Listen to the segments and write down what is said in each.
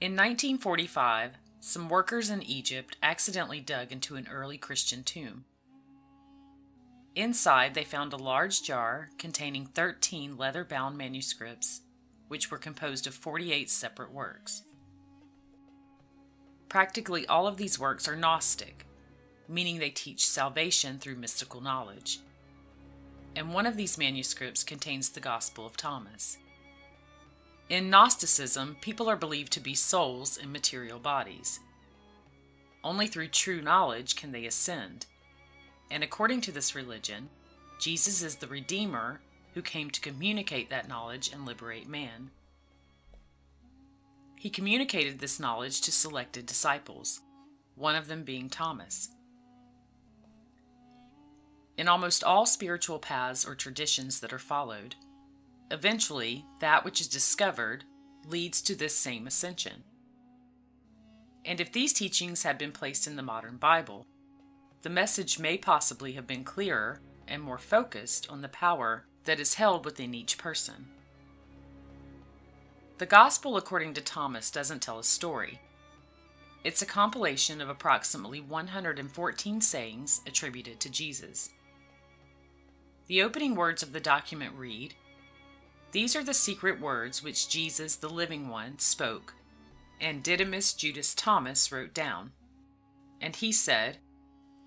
In 1945, some workers in Egypt accidentally dug into an early Christian tomb. Inside, they found a large jar containing 13 leather bound manuscripts, which were composed of 48 separate works. Practically all of these works are Gnostic, meaning they teach salvation through mystical knowledge. And one of these manuscripts contains the Gospel of Thomas. In Gnosticism, people are believed to be souls in material bodies. Only through true knowledge can they ascend. And according to this religion, Jesus is the Redeemer who came to communicate that knowledge and liberate man. He communicated this knowledge to selected disciples, one of them being Thomas. In almost all spiritual paths or traditions that are followed, Eventually, that which is discovered leads to this same ascension. And if these teachings had been placed in the modern Bible, the message may possibly have been clearer and more focused on the power that is held within each person. The Gospel according to Thomas doesn't tell a story. It's a compilation of approximately 114 sayings attributed to Jesus. The opening words of the document read, these are the secret words which Jesus, the living one, spoke, and Didymus Judas Thomas wrote down. And he said,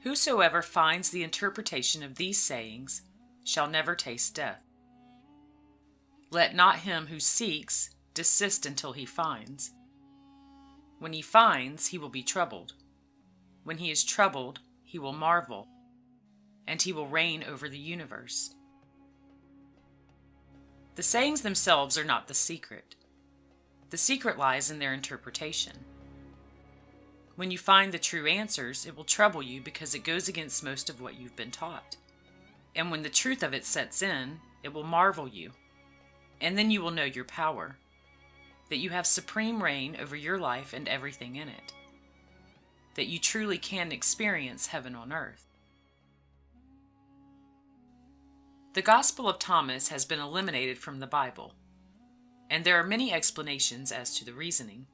Whosoever finds the interpretation of these sayings shall never taste death. Let not him who seeks desist until he finds. When he finds, he will be troubled. When he is troubled, he will marvel, and he will reign over the universe. The sayings themselves are not the secret. The secret lies in their interpretation. When you find the true answers, it will trouble you because it goes against most of what you've been taught. And when the truth of it sets in, it will marvel you. And then you will know your power, that you have supreme reign over your life and everything in it, that you truly can experience heaven on earth. The Gospel of Thomas has been eliminated from the Bible, and there are many explanations as to the reasoning.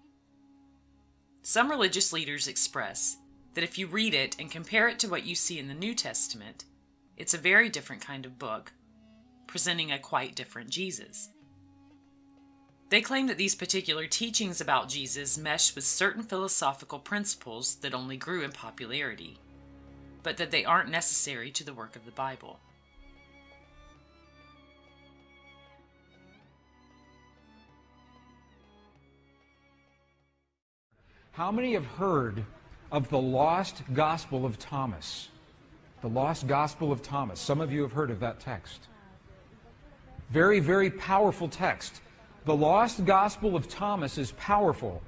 Some religious leaders express that if you read it and compare it to what you see in the New Testament, it's a very different kind of book, presenting a quite different Jesus. They claim that these particular teachings about Jesus mesh with certain philosophical principles that only grew in popularity, but that they aren't necessary to the work of the Bible. How many have heard of the lost gospel of Thomas? The lost gospel of Thomas. Some of you have heard of that text. Very, very powerful text. The lost gospel of Thomas is powerful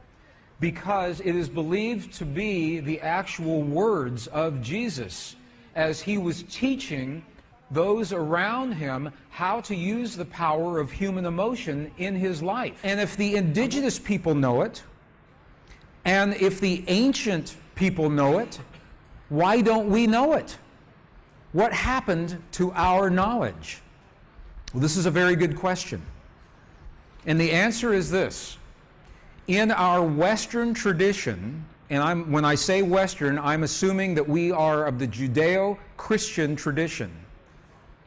because it is believed to be the actual words of Jesus as he was teaching those around him how to use the power of human emotion in his life. And if the indigenous people know it, and if the ancient people know it, why don't we know it? What happened to our knowledge? Well, this is a very good question. And the answer is this. In our Western tradition, and I'm, when I say Western, I'm assuming that we are of the Judeo Christian tradition,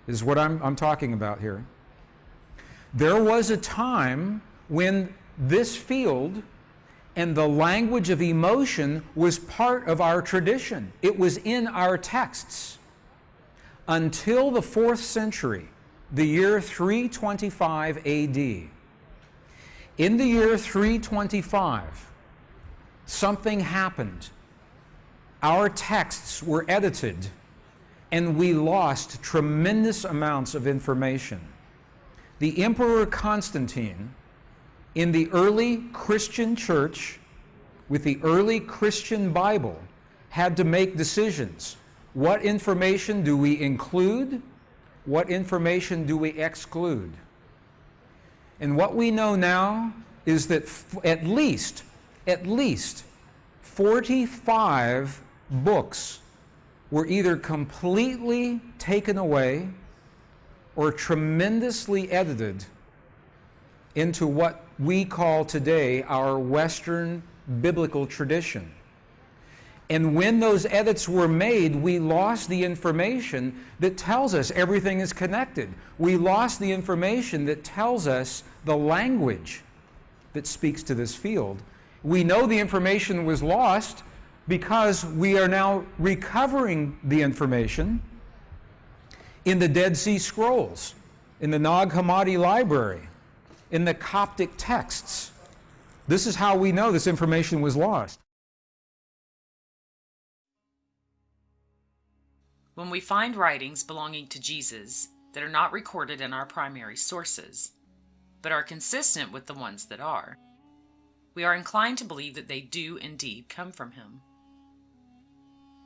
is what I'm, I'm talking about here. There was a time when this field and the language of emotion was part of our tradition. It was in our texts. Until the fourth century, the year 325 AD. In the year 325, something happened. Our texts were edited, and we lost tremendous amounts of information. The Emperor Constantine in the early Christian church, with the early Christian Bible, had to make decisions. What information do we include? What information do we exclude? And what we know now is that at least, at least 45 books were either completely taken away or tremendously edited into what we call today our Western biblical tradition. And when those edits were made, we lost the information that tells us everything is connected. We lost the information that tells us the language that speaks to this field. We know the information was lost because we are now recovering the information in the Dead Sea Scrolls, in the Nag Hammadi Library, in the Coptic texts. This is how we know this information was lost. When we find writings belonging to Jesus that are not recorded in our primary sources, but are consistent with the ones that are, we are inclined to believe that they do indeed come from him.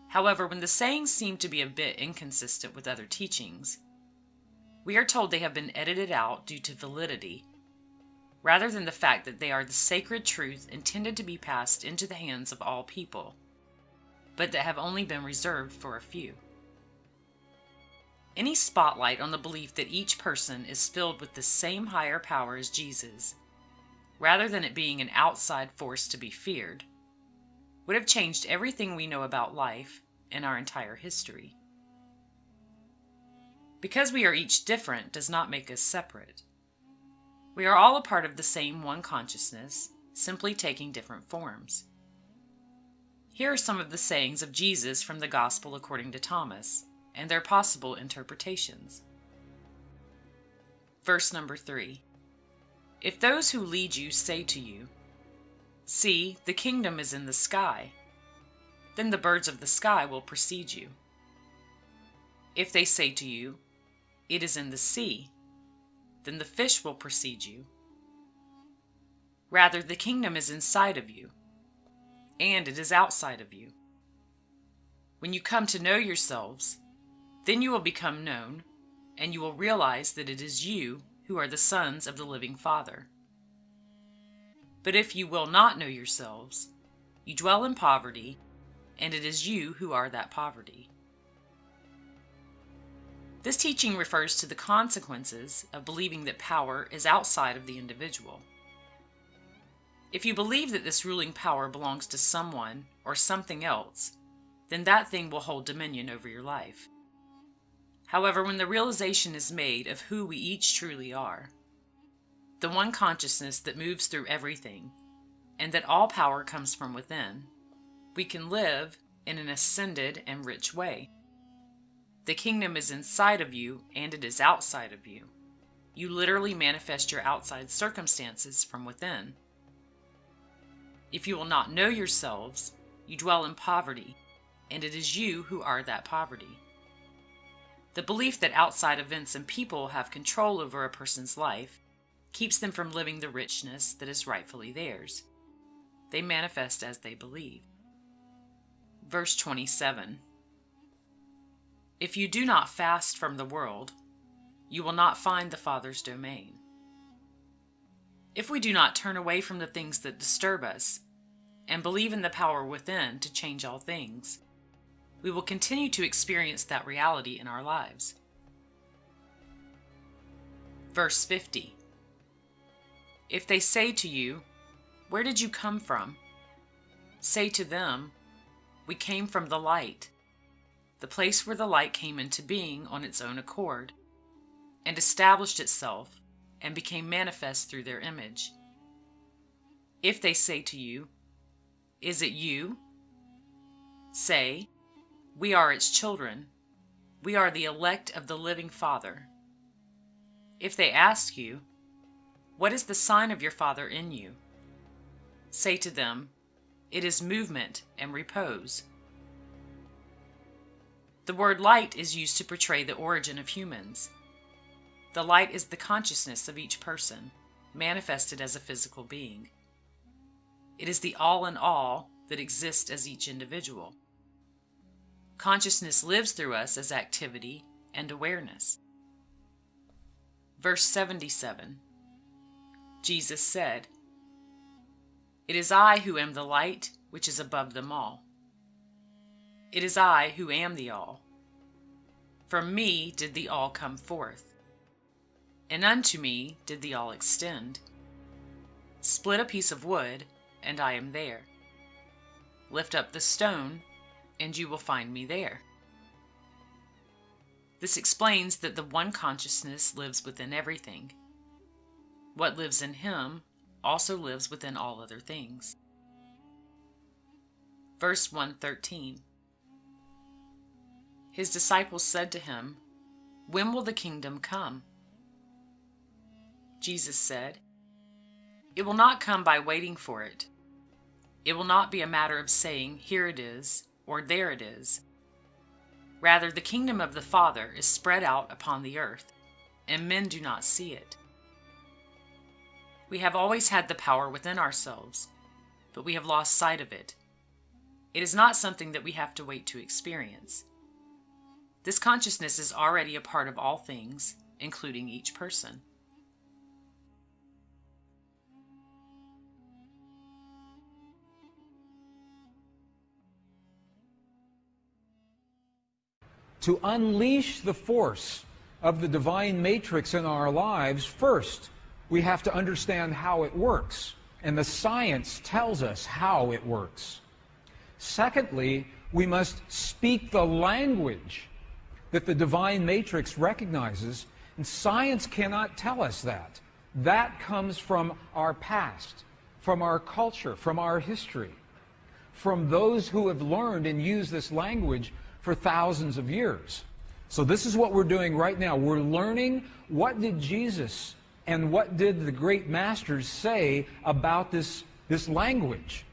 However, when the sayings seem to be a bit inconsistent with other teachings, we are told they have been edited out due to validity, rather than the fact that they are the sacred truth intended to be passed into the hands of all people, but that have only been reserved for a few. Any spotlight on the belief that each person is filled with the same higher power as Jesus, rather than it being an outside force to be feared, would have changed everything we know about life and our entire history. Because we are each different does not make us separate. We are all a part of the same one consciousness, simply taking different forms. Here are some of the sayings of Jesus from the Gospel according to Thomas and their possible interpretations. Verse number 3 If those who lead you say to you, See, the kingdom is in the sky, then the birds of the sky will precede you. If they say to you, It is in the sea, then the fish will precede you. Rather, the kingdom is inside of you, and it is outside of you. When you come to know yourselves, then you will become known, and you will realize that it is you who are the sons of the living Father. But if you will not know yourselves, you dwell in poverty, and it is you who are that poverty. This teaching refers to the consequences of believing that power is outside of the individual. If you believe that this ruling power belongs to someone or something else, then that thing will hold dominion over your life. However, when the realization is made of who we each truly are, the one consciousness that moves through everything, and that all power comes from within, we can live in an ascended and rich way. The kingdom is inside of you and it is outside of you. You literally manifest your outside circumstances from within. If you will not know yourselves, you dwell in poverty, and it is you who are that poverty. The belief that outside events and people have control over a person's life keeps them from living the richness that is rightfully theirs. They manifest as they believe. Verse 27 If you do not fast from the world, you will not find the Father's domain. If we do not turn away from the things that disturb us and believe in the power within to change all things, we will continue to experience that reality in our lives. Verse 50 if they say to you, Where did you come from? Say to them, We came from the light, the place where the light came into being on its own accord, and established itself and became manifest through their image. If they say to you, Is it you? Say, We are its children. We are the elect of the living Father. If they ask you, what is the sign of your Father in you? Say to them, It is movement and repose. The word light is used to portray the origin of humans. The light is the consciousness of each person, manifested as a physical being. It is the all in all that exists as each individual. Consciousness lives through us as activity and awareness. Verse 77 Jesus said, It is I who am the light which is above them all. It is I who am the all. From me did the all come forth, and unto me did the all extend. Split a piece of wood, and I am there. Lift up the stone, and you will find me there. This explains that the one consciousness lives within everything. What lives in him also lives within all other things. Verse 113 His disciples said to him, When will the kingdom come? Jesus said, It will not come by waiting for it. It will not be a matter of saying, Here it is, or There it is. Rather, the kingdom of the Father is spread out upon the earth, and men do not see it. We have always had the power within ourselves, but we have lost sight of it. It is not something that we have to wait to experience. This consciousness is already a part of all things, including each person. To unleash the force of the divine matrix in our lives, first, we have to understand how it works. And the science tells us how it works. Secondly, we must speak the language that the divine matrix recognizes, and science cannot tell us that. That comes from our past, from our culture, from our history, from those who have learned and used this language for thousands of years. So this is what we're doing right now. We're learning what did Jesus and what did the great masters say about this, this language?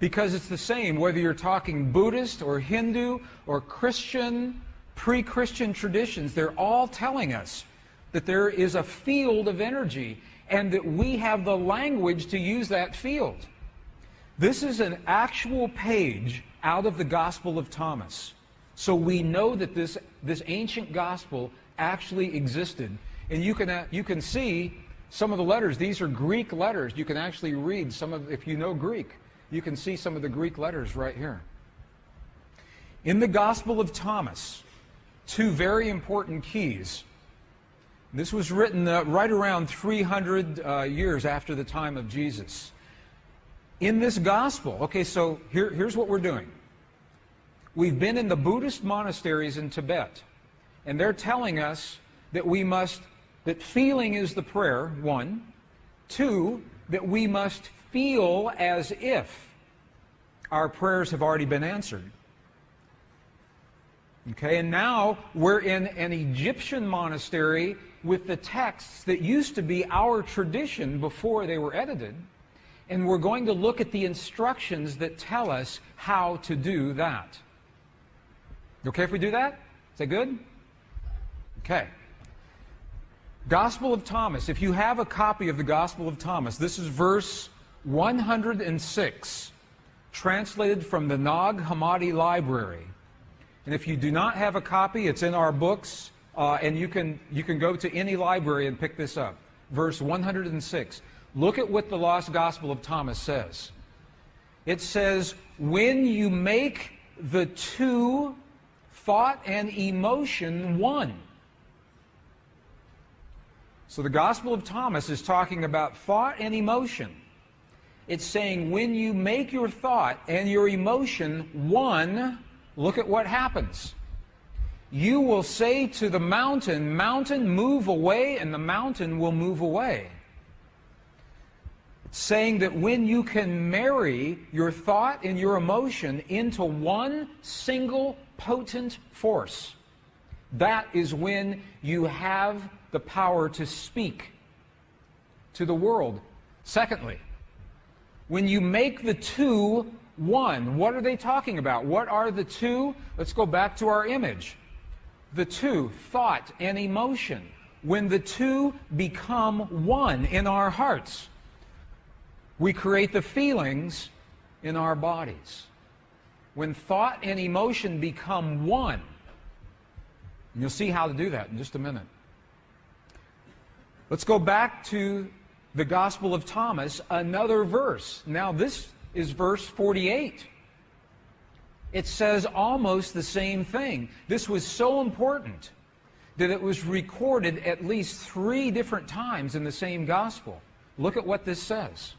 Because it's the same whether you're talking Buddhist or Hindu or Christian, pre Christian traditions, they're all telling us that there is a field of energy and that we have the language to use that field. This is an actual page out of the Gospel of Thomas. So we know that this, this ancient gospel actually existed and you can, uh, you can see some of the letters. These are Greek letters. You can actually read some of, if you know Greek, you can see some of the Greek letters right here. In the Gospel of Thomas, two very important keys. This was written uh, right around 300 uh, years after the time of Jesus. In this gospel, okay, so here, here's what we're doing. We've been in the Buddhist monasteries in Tibet, and they're telling us that we must that feeling is the prayer, one. Two, that we must feel as if our prayers have already been answered. Okay, and now we're in an Egyptian monastery with the texts that used to be our tradition before they were edited. And we're going to look at the instructions that tell us how to do that. Okay if we do that? Is that good? Okay. Gospel of Thomas. If you have a copy of the Gospel of Thomas, this is verse 106, translated from the Nag Hammadi Library. And if you do not have a copy, it's in our books, uh, and you can, you can go to any library and pick this up. Verse 106. Look at what the Lost Gospel of Thomas says. It says, When you make the two, thought and emotion, one. So the Gospel of Thomas is talking about thought and emotion. It's saying when you make your thought and your emotion one, look at what happens. You will say to the mountain, Mountain, move away, and the mountain will move away. saying that when you can marry your thought and your emotion into one single potent force, that is when you have the power to speak to the world. Secondly, when you make the two one, what are they talking about? What are the two? Let's go back to our image. The two, thought and emotion. When the two become one in our hearts, we create the feelings in our bodies. When thought and emotion become one, you'll see how to do that in just a minute. Let's go back to the Gospel of Thomas, another verse. Now, this is verse 48. It says almost the same thing. This was so important that it was recorded at least three different times in the same Gospel. Look at what this says.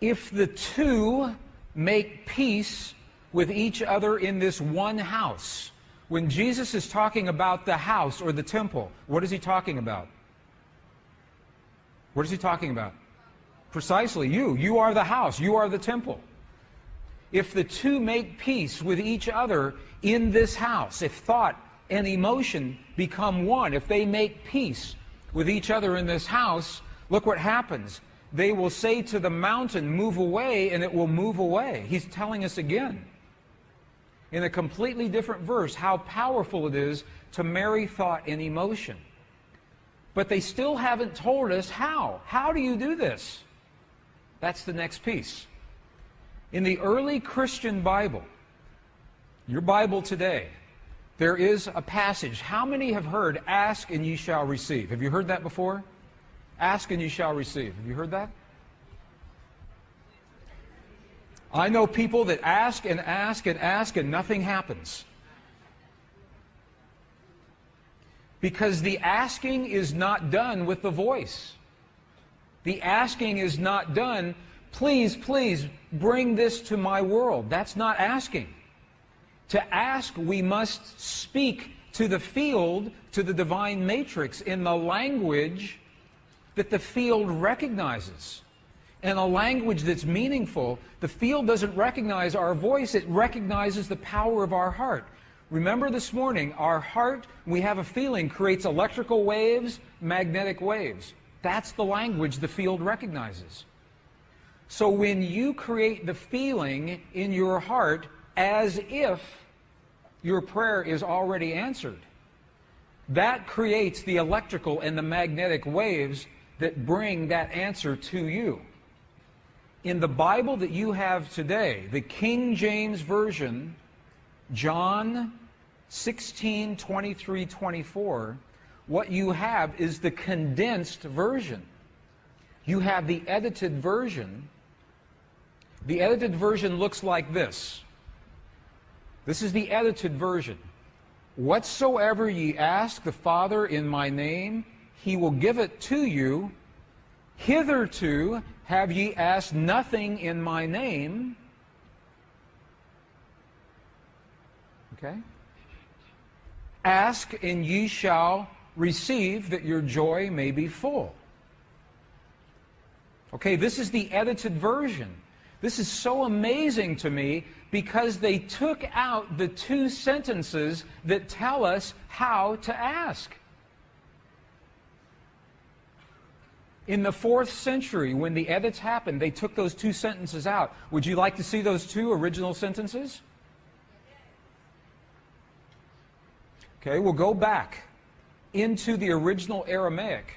If the two make peace with each other in this one house, when Jesus is talking about the house or the temple, what is he talking about? What is he talking about? Precisely you. You are the house. You are the temple. If the two make peace with each other in this house, if thought and emotion become one, if they make peace with each other in this house, look what happens. They will say to the mountain, Move away, and it will move away. He's telling us again, in a completely different verse, how powerful it is to marry thought and emotion. But they still haven't told us how. How do you do this? That's the next piece. In the early Christian Bible, your Bible today, there is a passage. How many have heard, ask and ye shall receive? Have you heard that before? Ask and ye shall receive. Have you heard that? I know people that ask and ask and ask and nothing happens. Because the asking is not done with the voice. The asking is not done, please, please bring this to my world. That's not asking. To ask, we must speak to the field, to the divine matrix, in the language that the field recognizes. In a language that's meaningful. The field doesn't recognize our voice, it recognizes the power of our heart. Remember this morning, our heart, we have a feeling, creates electrical waves, magnetic waves. That's the language the field recognizes. So when you create the feeling in your heart as if your prayer is already answered, that creates the electrical and the magnetic waves that bring that answer to you. In the Bible that you have today, the King James Version, John 16, 23, 24, what you have is the condensed version. You have the edited version. The edited version looks like this. This is the edited version. Whatsoever ye ask the Father in my name, he will give it to you. Hitherto have ye asked nothing in my name. Okay? Ask and ye shall receive that your joy may be full. Okay, this is the edited version. This is so amazing to me because they took out the two sentences that tell us how to ask. In the fourth century, when the edits happened, they took those two sentences out. Would you like to see those two original sentences? Okay, we'll go back into the original Aramaic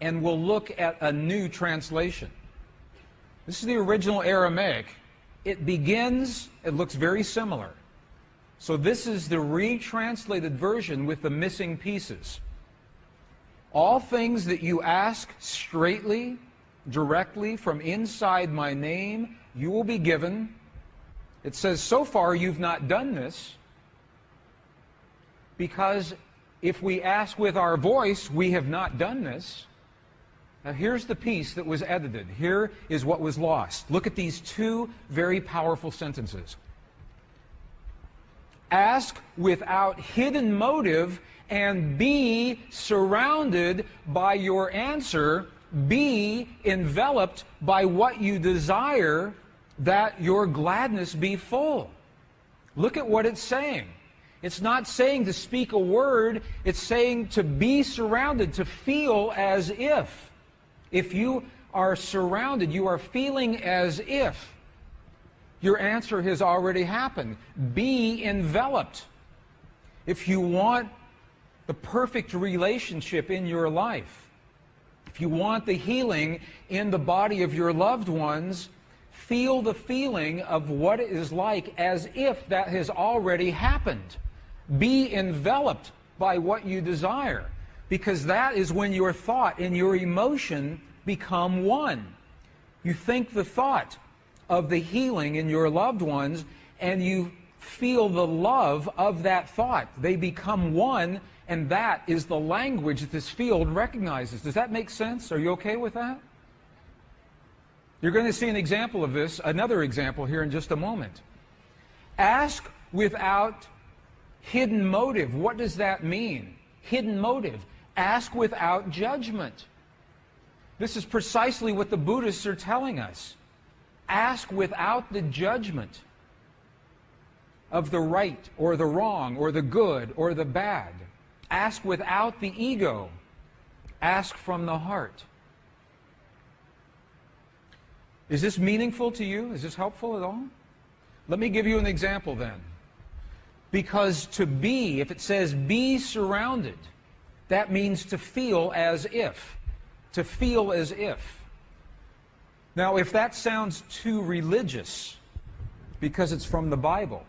and we'll look at a new translation. This is the original Aramaic. It begins, it looks very similar. So this is the retranslated version with the missing pieces. All things that you ask straightly, directly from inside my name, you will be given. It says, so far you've not done this because if we ask with our voice, we have not done this. Now, here's the piece that was edited. Here is what was lost. Look at these two very powerful sentences. Ask without hidden motive and be surrounded by your answer. Be enveloped by what you desire, that your gladness be full. Look at what it's saying. It's not saying to speak a word, it's saying to be surrounded, to feel as if. If you are surrounded, you are feeling as if your answer has already happened. Be enveloped. If you want the perfect relationship in your life, if you want the healing in the body of your loved ones, feel the feeling of what it is like as if that has already happened. Be enveloped by what you desire, because that is when your thought and your emotion become one. You think the thought of the healing in your loved ones, and you feel the love of that thought. They become one, and that is the language that this field recognizes. Does that make sense? Are you okay with that? You're going to see an example of this, another example here in just a moment. Ask without hidden motive. What does that mean? Hidden motive. Ask without judgment. This is precisely what the Buddhists are telling us. Ask without the judgment of the right or the wrong or the good or the bad. Ask without the ego. Ask from the heart. Is this meaningful to you? Is this helpful at all? Let me give you an example then. Because to be, if it says be surrounded, that means to feel as if. To feel as if. Now, if that sounds too religious, because it's from the Bible,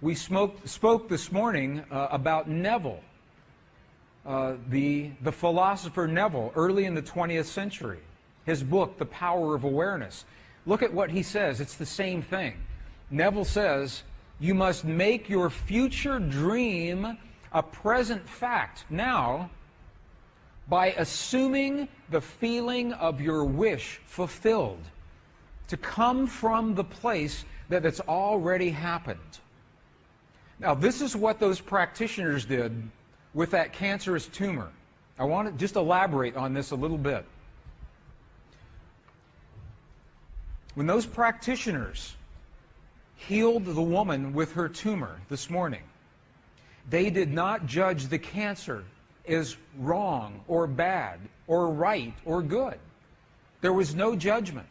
we spoke, spoke this morning uh, about Neville, uh, the, the philosopher Neville, early in the 20th century. His book, The Power of Awareness. Look at what he says. It's the same thing. Neville says, You must make your future dream a present fact now by assuming the feeling of your wish fulfilled to come from the place that it's already happened. Now, this is what those practitioners did with that cancerous tumor. I want to just elaborate on this a little bit. When those practitioners healed the woman with her tumor this morning, they did not judge the cancer as wrong or bad or right or good. There was no judgment.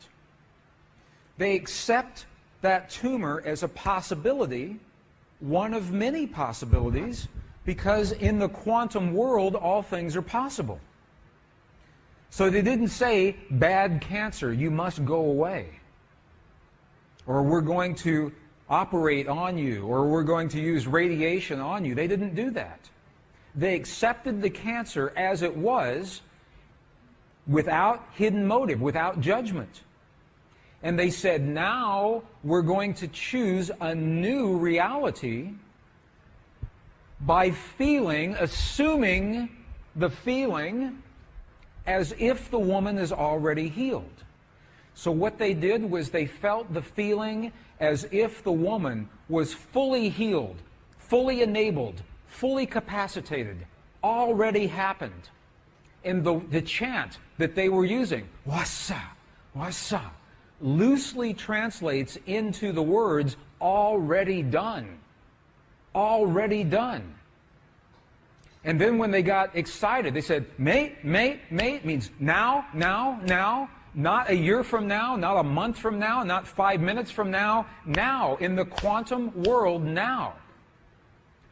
They accept that tumor as a possibility, one of many possibilities, because in the quantum world, all things are possible. So they didn't say, bad cancer, you must go away. Or we're going to operate on you, or we're going to use radiation on you. They didn't do that. They accepted the cancer as it was without hidden motive, without judgment. And they said, now we're going to choose a new reality by feeling, assuming the feeling as if the woman is already healed. So what they did was they felt the feeling as if the woman was fully healed, fully enabled, fully capacitated, already happened. And the, the chant that they were using, wasa, wasa, loosely translates into the words already done. Already done. And then when they got excited, they said, mate, mate, mate means now, now, now, not a year from now, not a month from now, not five minutes from now, now, in the quantum world, now.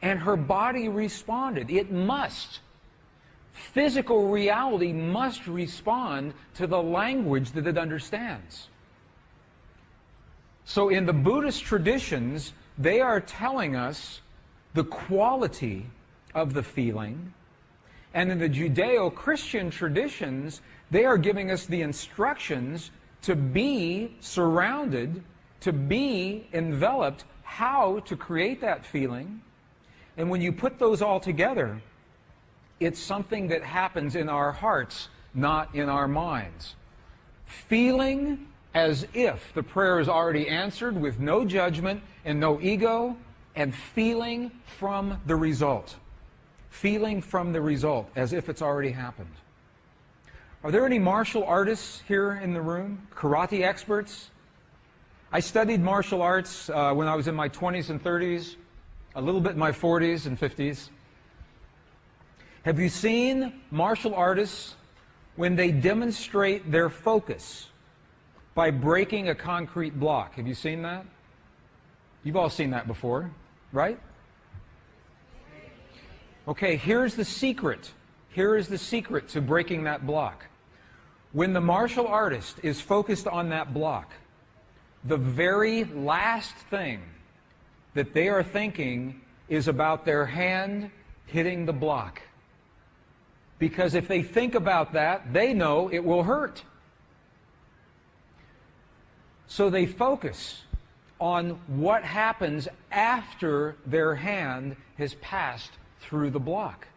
And her body responded. It must. Physical reality must respond to the language that it understands. So in the Buddhist traditions, they are telling us the quality of the feeling. And in the Judeo-Christian traditions, they are giving us the instructions to be surrounded, to be enveloped, how to create that feeling, and when you put those all together, it's something that happens in our hearts, not in our minds. Feeling as if the prayer is already answered with no judgment and no ego, and feeling from the result. Feeling from the result as if it's already happened. Are there any martial artists here in the room? Karate experts? I studied martial arts uh, when I was in my 20s and 30s a little bit in my 40s and 50s. Have you seen martial artists when they demonstrate their focus by breaking a concrete block? Have you seen that? You've all seen that before, right? Okay, here's the secret. Here is the secret to breaking that block. When the martial artist is focused on that block, the very last thing that they are thinking is about their hand hitting the block. Because if they think about that, they know it will hurt. So they focus on what happens after their hand has passed through the block,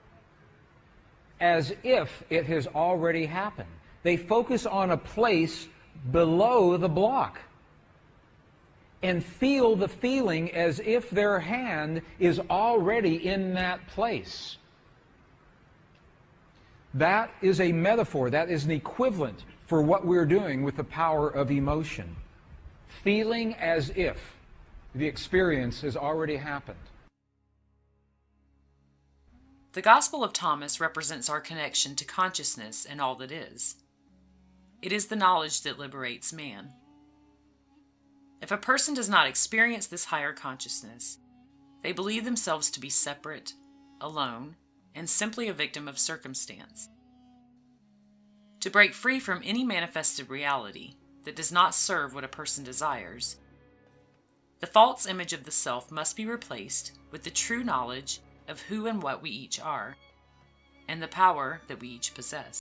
as if it has already happened. They focus on a place below the block and feel the feeling as if their hand is already in that place. That is a metaphor, that is an equivalent for what we're doing with the power of emotion. Feeling as if the experience has already happened. The Gospel of Thomas represents our connection to consciousness and all that is. It is the knowledge that liberates man. If a person does not experience this higher consciousness, they believe themselves to be separate, alone, and simply a victim of circumstance. To break free from any manifested reality that does not serve what a person desires, the false image of the self must be replaced with the true knowledge of who and what we each are, and the power that we each possess.